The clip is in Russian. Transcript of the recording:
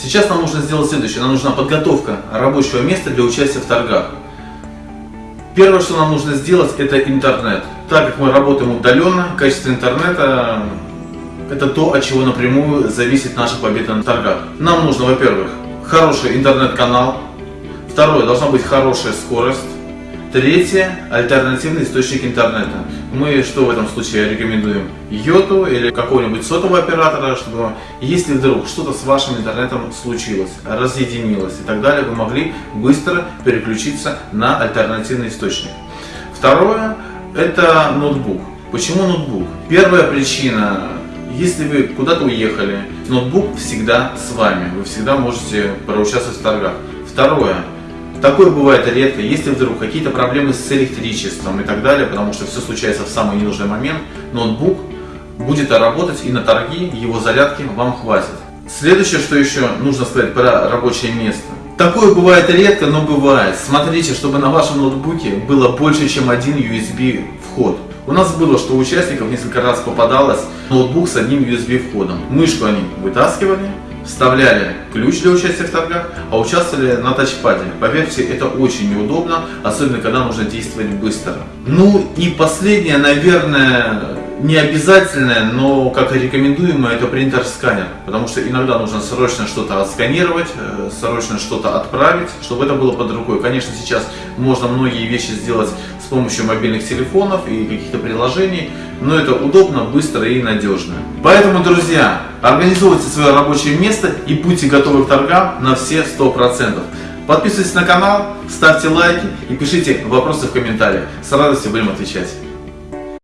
Сейчас нам нужно сделать следующее. Нам нужна подготовка рабочего места для участия в торгах. Первое, что нам нужно сделать, это интернет. Так как мы работаем удаленно, качество интернета это то, от чего напрямую зависит наша победа на торгах. Нам нужно, во-первых, хороший интернет-канал. Второе, должна быть хорошая скорость. Третье, альтернативный источник интернета. Мы что в этом случае рекомендуем? Йоту или какого-нибудь сотового оператора, чтобы если вдруг что-то с вашим интернетом случилось, разъединилось и так далее, вы могли быстро переключиться на альтернативный источник. Второе, это ноутбук. Почему ноутбук? Первая причина если вы куда-то уехали, ноутбук всегда с вами, вы всегда можете проучаствовать в торгах. Второе, Такое бывает редко, если вдруг какие-то проблемы с электричеством и так далее, потому что все случается в самый ненужный момент, ноутбук будет работать и на торги его зарядки вам хватит. Следующее, что еще нужно сказать про рабочее место. Такое бывает редко, но бывает. Смотрите, чтобы на вашем ноутбуке было больше, чем один USB вход. У нас было, что у участников несколько раз попадалось ноутбук с одним USB входом. Мышку они вытаскивали, вставляли ключ для участия в торгах, а участвовали на тачпаде. Поверьте, это очень неудобно, особенно когда нужно действовать быстро. Ну и последнее, наверное, не обязательное, но как и рекомендуемое, это принтер-сканер. Потому что иногда нужно срочно что-то отсканировать, э, срочно что-то отправить, чтобы это было под рукой. Конечно, сейчас можно многие вещи сделать с помощью мобильных телефонов и каких-то приложений, но это удобно, быстро и надежно. Поэтому, друзья, организуйте свое рабочее место и будьте готовы к торгам на все 100%. Подписывайтесь на канал, ставьте лайки и пишите вопросы в комментариях. С радостью будем отвечать.